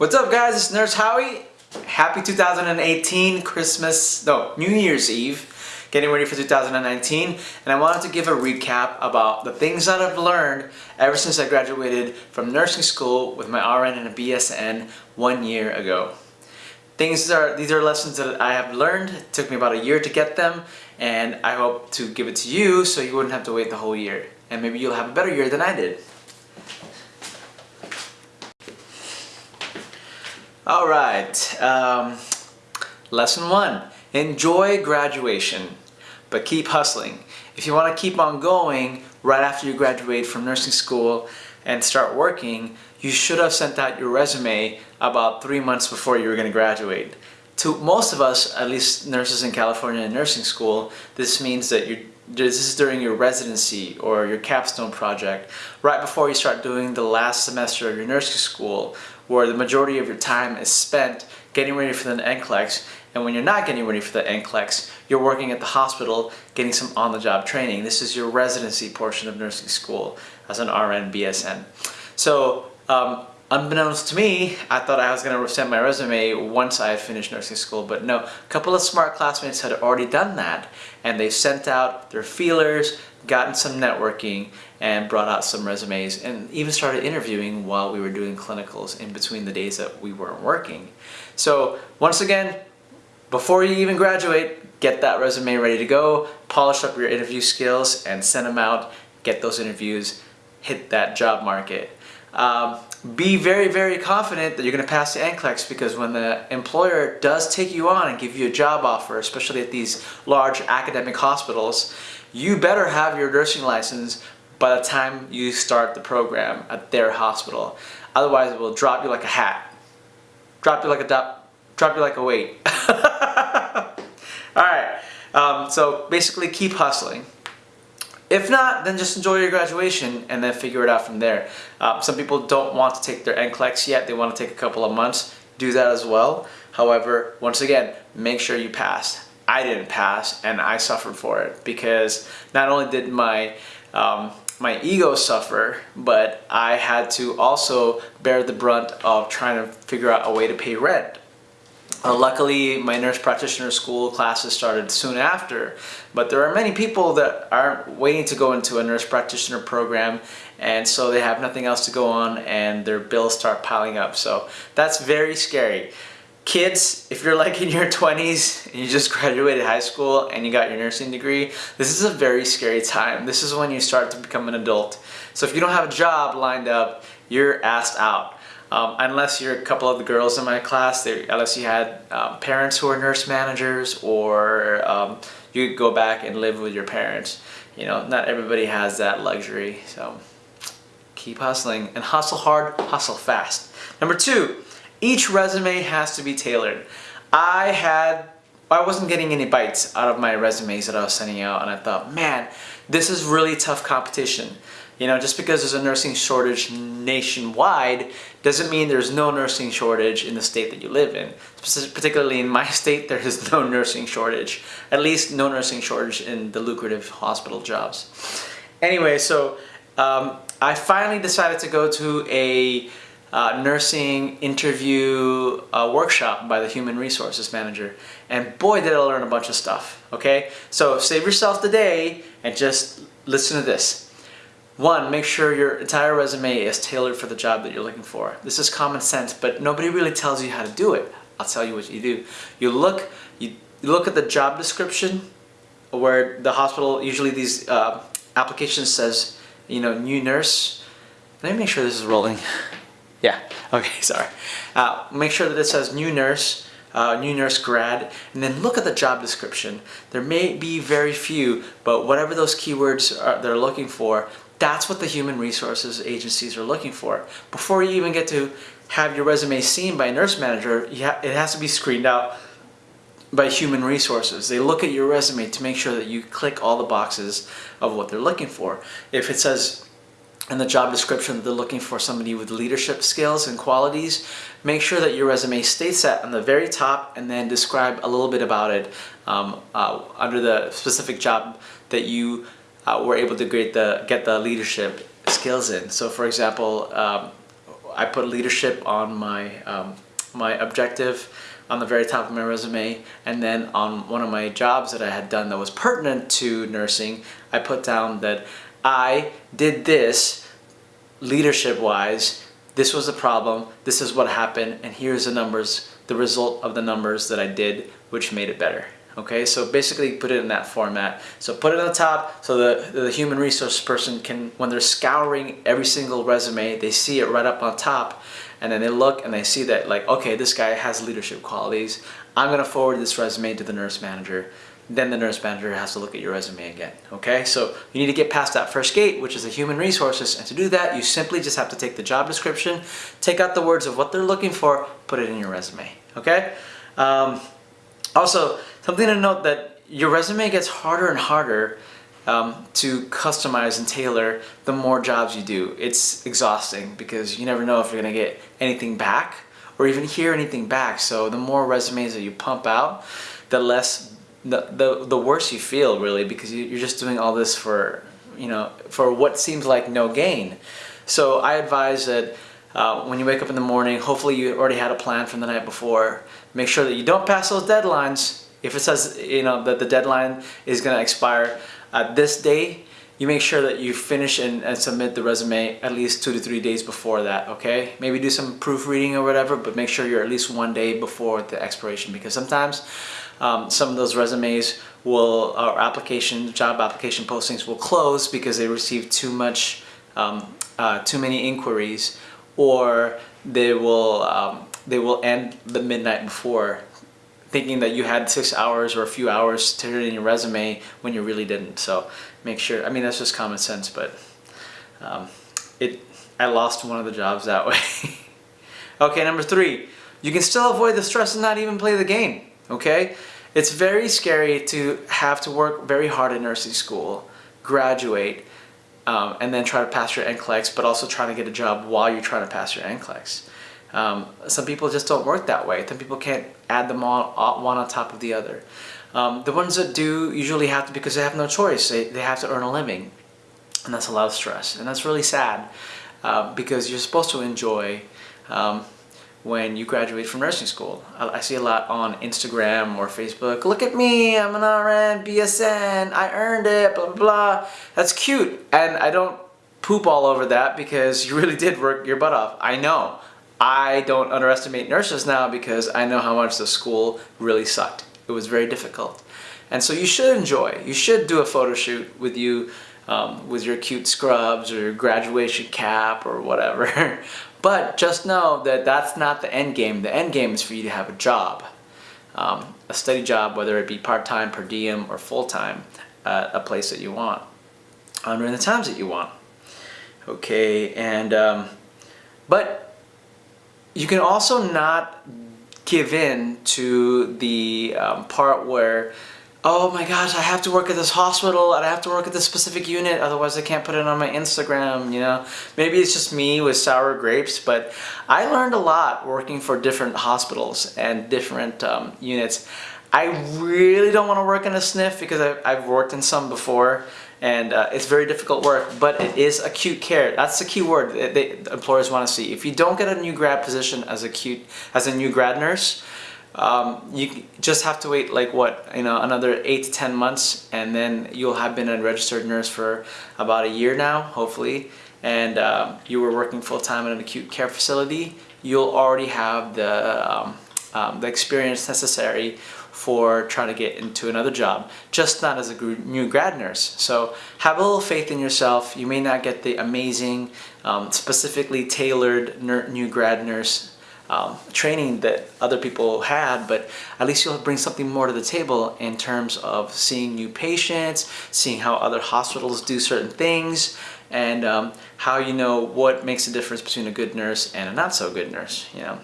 What's up guys, it's Nurse Howie. Happy 2018 Christmas, no, New Year's Eve. Getting ready for 2019 and I wanted to give a recap about the things that I've learned ever since I graduated from nursing school with my RN and a BSN one year ago. Things are, these are lessons that I have learned. It took me about a year to get them and I hope to give it to you so you wouldn't have to wait the whole year. And maybe you'll have a better year than I did. All right, um, lesson one, enjoy graduation, but keep hustling. If you want to keep on going right after you graduate from nursing school and start working, you should have sent out your resume about three months before you were going to graduate. To most of us, at least nurses in California in nursing school, this means that you're this is during your residency or your capstone project, right before you start doing the last semester of your nursing school, where the majority of your time is spent getting ready for the NCLEX, and when you're not getting ready for the NCLEX, you're working at the hospital getting some on-the-job training. This is your residency portion of nursing school as an RN BSN. So um, Unbeknownst to me, I thought I was going to send my resume once I had finished nursing school, but no. A couple of smart classmates had already done that, and they sent out their feelers, gotten some networking, and brought out some resumes, and even started interviewing while we were doing clinicals in between the days that we weren't working. So once again, before you even graduate, get that resume ready to go, polish up your interview skills, and send them out, get those interviews, hit that job market. Um, be very, very confident that you're going to pass the NCLEX because when the employer does take you on and give you a job offer, especially at these large academic hospitals, you better have your nursing license by the time you start the program at their hospital. Otherwise, it will drop you like a hat. Drop you like a drop, drop you like a weight. All right. Um, so basically, keep hustling. If not, then just enjoy your graduation and then figure it out from there. Uh, some people don't want to take their NCLEX yet. They want to take a couple of months. Do that as well. However, once again, make sure you pass. I didn't pass and I suffered for it because not only did my um, my ego suffer, but I had to also bear the brunt of trying to figure out a way to pay rent. Uh, luckily, my nurse practitioner school classes started soon after, but there are many people that aren't waiting to go into a nurse practitioner program and so they have nothing else to go on and their bills start piling up. So that's very scary. Kids, if you're like in your 20s and you just graduated high school and you got your nursing degree, this is a very scary time. This is when you start to become an adult. So if you don't have a job lined up, you're asked out. Um, unless you're a couple of the girls in my class, unless you had um, parents who are nurse managers or um, you go back and live with your parents. You know, not everybody has that luxury, so keep hustling and hustle hard, hustle fast. Number two, each resume has to be tailored. I had, I wasn't getting any bites out of my resumes that I was sending out and I thought, man, this is really tough competition. You know, just because there's a nursing shortage nationwide doesn't mean there's no nursing shortage in the state that you live in. Particularly in my state, there is no nursing shortage. At least no nursing shortage in the lucrative hospital jobs. Anyway, so um, I finally decided to go to a uh, nursing interview uh, workshop by the human resources manager and boy did I learn a bunch of stuff okay so save yourself the day and just listen to this one, make sure your entire resume is tailored for the job that you're looking for. This is common sense, but nobody really tells you how to do it. I'll tell you what you do. You look, you look at the job description where the hospital, usually these uh, applications says, you know, new nurse. Let me make sure this is rolling. yeah, okay, sorry. Uh, make sure that it says new nurse, uh, new nurse grad, and then look at the job description. There may be very few, but whatever those keywords are, they're looking for, that's what the human resources agencies are looking for. Before you even get to have your resume seen by a nurse manager, it has to be screened out by human resources. They look at your resume to make sure that you click all the boxes of what they're looking for. If it says in the job description that they're looking for somebody with leadership skills and qualities, make sure that your resume states that on the very top and then describe a little bit about it um, uh, under the specific job that you uh, were able to get the, get the leadership skills in. So for example, um, I put leadership on my um, my objective on the very top of my resume and then on one of my jobs that I had done that was pertinent to nursing I put down that I did this leadership wise this was the problem this is what happened and here's the numbers the result of the numbers that I did which made it better okay so basically put it in that format so put it on the top so the, the human resource person can when they're scouring every single resume they see it right up on top and then they look and they see that like, okay, this guy has leadership qualities. I'm gonna forward this resume to the nurse manager. Then the nurse manager has to look at your resume again, okay? So you need to get past that first gate, which is the human resources. And to do that, you simply just have to take the job description, take out the words of what they're looking for, put it in your resume, okay? Um, also, something to note that your resume gets harder and harder um, to customize and tailor the more jobs you do. It's exhausting because you never know if you're gonna get anything back or even hear anything back. So the more resumes that you pump out, the less, the, the, the worse you feel really because you, you're just doing all this for, you know, for what seems like no gain. So I advise that uh, when you wake up in the morning, hopefully you already had a plan from the night before. Make sure that you don't pass those deadlines. If it says, you know, that the deadline is gonna expire, at this day, you make sure that you finish and, and, submit the resume at least two to three days before that, okay? Maybe do some proofreading or whatever, but make sure you're at least one day before the expiration because sometimes um, some of those resumes will, or application, job application postings will close because they receive too much, um, uh, too many inquiries or they will, um, they will end the midnight before thinking that you had six hours or a few hours to turn in your resume when you really didn't. So make sure, I mean, that's just common sense, but um, it, I lost one of the jobs that way. okay, number three, you can still avoid the stress and not even play the game, okay? It's very scary to have to work very hard in nursing school, graduate, um, and then try to pass your NCLEX, but also trying to get a job while you're trying to pass your NCLEX. Um, some people just don't work that way. Some people can't add them all one on top of the other. Um, the ones that do usually have to because they have no choice. They, they have to earn a living. And that's a lot of stress. And that's really sad uh, because you're supposed to enjoy um, when you graduate from nursing school. I, I, see a lot on Instagram or Facebook. Look at me, I'm an RN, BSN, I earned it, blah, blah, blah. That's cute. And I don't poop all over that because you really did work your butt off. I know. I don't underestimate nurses now because I know how much the school really sucked. It was very difficult. And so you should enjoy. You should do a photo shoot with you um, with your cute scrubs or your graduation cap or whatever. but just know that that's not the end game. The end game is for you to have a job. Um, a steady job, whether it be part-time, per diem, or full-time at a place that you want um, during the times that you want. Okay, and um, but you can also not give in to the um, part where oh my gosh, I have to work at this hospital and I have to work at this specific unit, otherwise I can't put it on my Instagram, you know. Maybe it's just me with sour grapes, but I learned a lot working for different hospitals and different um, units. I really don't want to work in a SNF because I've, I've worked in some before and uh, it's very difficult work, but it is acute care. That's the key word that they, employers want to see. If you don't get a new grad position as acute as a new grad nurse, um, you just have to wait like what you know another eight to ten months, and then you'll have been a registered nurse for about a year now, hopefully, and um, you were working full time in an acute care facility. You'll already have the um, um the experience necessary for trying to get into another job, just not as a new grad nurse. So have a little faith in yourself. You may not get the amazing, um, specifically tailored new grad nurse um, training that other people had, but at least you'll bring something more to the table in terms of seeing new patients, seeing how other hospitals do certain things, and um, how you know what makes a difference between a good nurse and a not so good nurse, you know.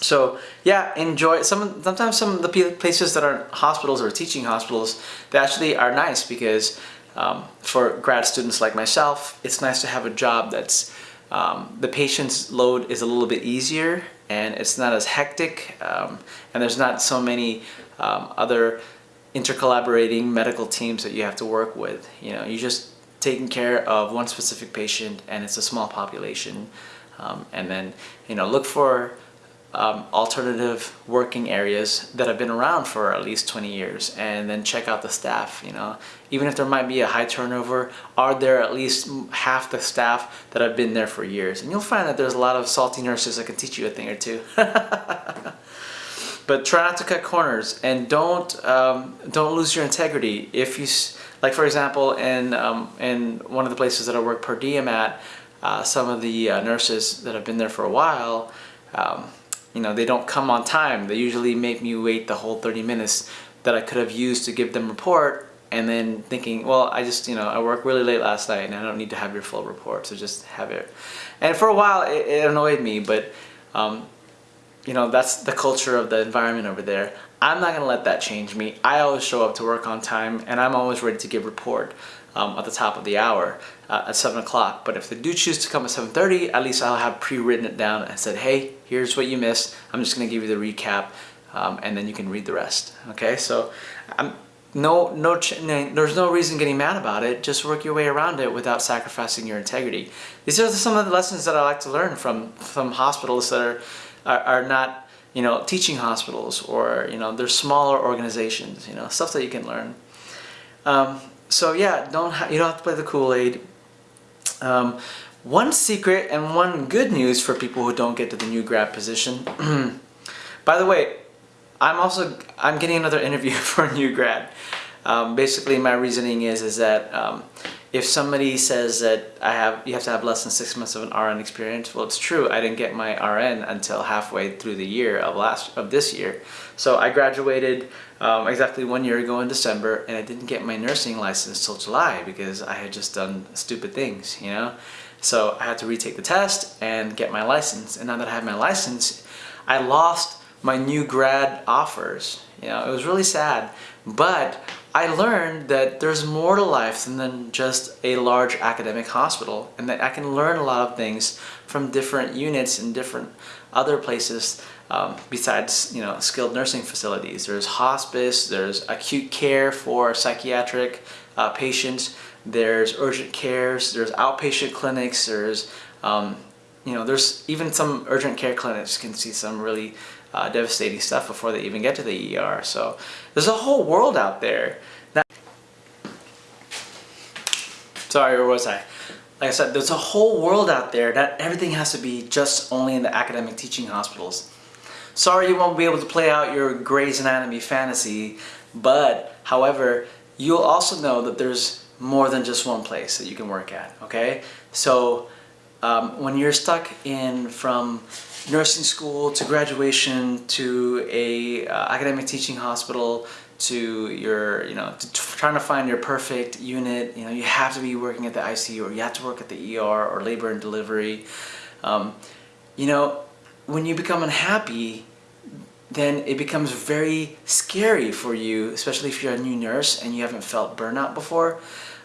So yeah, enjoy some. Sometimes some of the places that are hospitals or teaching hospitals, they actually are nice because um, for grad students like myself, it's nice to have a job that's um, the patient's load is a little bit easier and it's not as hectic um, and there's not so many um, other intercollaborating medical teams that you have to work with. You know, you're just taking care of one specific patient and it's a small population. Um, and then, you know, look for um, alternative working areas that have been around for at least 20 years and then check out the staff you know. Even if there might be a high turnover are there at least half the staff that have been there for years? And you'll find that there's a lot of salty nurses that can teach you a thing or two. But try not to cut corners and don't um, don't lose your integrity. If you like for example in um, in one of the places that I work per diem at uh, some of the uh, nurses that have been there for a while um, you know, they don't come on time. They usually make me wait the whole 30 minutes that I could have used to give them report and then thinking, well, I just, you know, I worked really late last night and I don't need to have your full report, so just have it. And for a while, it, it annoyed me, but, um, you know, that's the culture of the environment over there. I'm not gonna let that change me. I always show up to work on time and I'm always ready to give report um, at the top of the hour uh, at 7 o'clock. But if they do choose to come at 7.30, at least I'll have pre-written it down and said, hey, here's what you missed. I'm just going to give you the recap um, and then you can read the rest. Okay, so um, no, no, there's no reason getting mad about it. Just work your way around it without sacrificing your integrity. These are some of the lessons that I like to learn from, from hospitals that are, are, are not you know, teaching hospitals or, you know, they're smaller organizations, you know, stuff that you can learn. Um, so yeah, don't you don't have to play the Kool-Aid. Um, one secret and one good news for people who don't get to the new grad position. By the way, I'm also I'm getting another interview for a new grad. Um, basically, my reasoning is is that um, if somebody says that I have you have to have less than six months of an RN experience, well, it's true. I didn't get my RN until halfway through the year of last of this year. So I graduated um, exactly one year ago in December, and I didn't get my nursing license till July because I had just done stupid things, you know. So I had to retake the test and get my license. And now that I have my license, I lost my new grad offers. You know, it was really sad. But I learned that there's more to life than just a large academic hospital and that I can learn a lot of things from different units and different other places um, besides you know skilled nursing facilities. There's hospice, there's acute care for psychiatric uh, patients, there's urgent cares, there's outpatient clinics, there's, um, you know, there's even some urgent care clinics can see some really uh, devastating stuff before they even get to the ER. So there's a whole world out there. Now, sorry, where was I? Like I said, there's a whole world out there that everything has to be just only in the academic teaching hospitals. Sorry you won't be able to play out your Grey's Anatomy fantasy, but however, you'll also know that there's more than just one place that you can work at, okay? So um, when you're stuck in from nursing school to graduation to a uh, academic teaching hospital to your, you know, to trying to find your perfect unit, you know, you have to be working at the ICU or you have to work at the ER or labor and delivery. Um, you know, when you become unhappy, then it becomes very scary for you, especially if you're a new nurse and you haven't felt burnout before.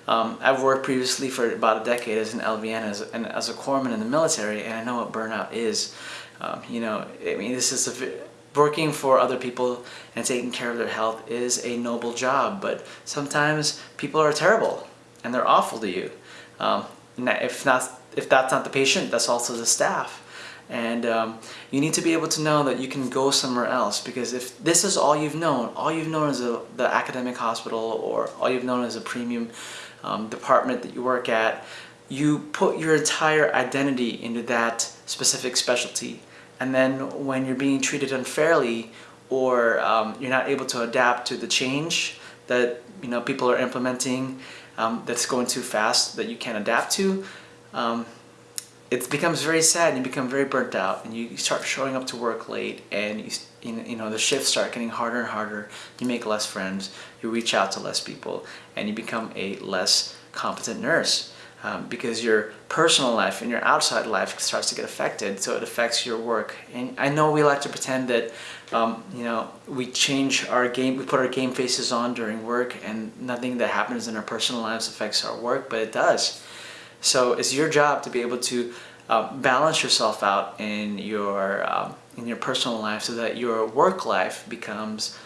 Um, I've worked previously for about a decade as an LVN as, and as a corpsman in the military, and I know what burnout is. Um, you know, I mean, this is a, working for other people and taking care of their health is a noble job, but sometimes people are terrible and they're awful to you. Um, if not, if that's not the patient, that's also the staff. And um, you need to be able to know that you can go somewhere else because if this is all you've known, all you've known is a, the academic hospital or all you've known is a premium um, department that you work at, you put your entire identity into that specific specialty. And then when you're being treated unfairly or um, you're not able to adapt to the change that you know people are implementing um, that's going too fast that you can't adapt to, um, it becomes very sad and you become very burnt out and you start showing up to work late and you, you know the shifts start getting harder and harder. You make less friends. You reach out to less people and you become a less competent nurse um, because your personal life and your outside life starts to get affected. So it affects your work. And I know we like to pretend that um, you know we change our game we put our game faces on during work and nothing that happens in our personal lives affects our work but it does so it's your job to be able to uh, balance yourself out in your um, in your personal life so that your work life becomes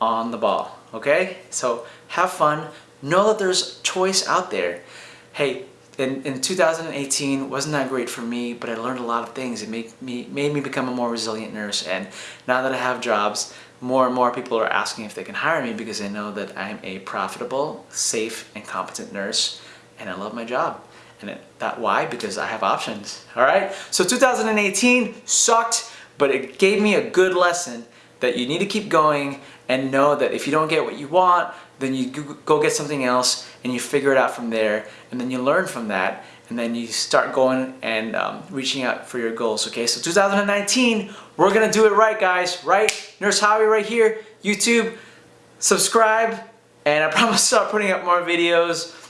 on the ball. Okay? So have fun. Know that there's choice out there. Hey, in, in 2018 wasn't that great for me, but I learned a lot of things. It made me, made me become a more resilient nurse. And now that I have jobs, more and more people are asking if they can hire me because they know that I'm a profitable, safe, and competent nurse, and I love my job. And it, that why? Because I have options. All right. So 2018 sucked, but it gave me a good lesson that you need to keep going and know that if you don't get what you want, then you go get something else and you figure it out from there and then you learn from that and then you start going and um, reaching out for your goals okay so 2019 we're gonna do it right guys right nurse Howie right here YouTube subscribe and I promise I'll start putting up more videos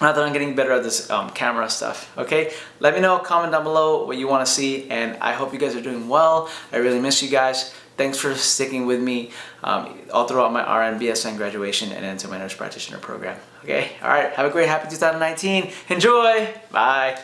now that I'm getting better at this um, camera stuff okay let me know comment down below what you want to see and I hope you guys are doing well I really miss you guys Thanks for sticking with me um, all throughout my RN BSN graduation and into my nurse practitioner program. Okay, all right, have a great happy 2019. Enjoy, bye.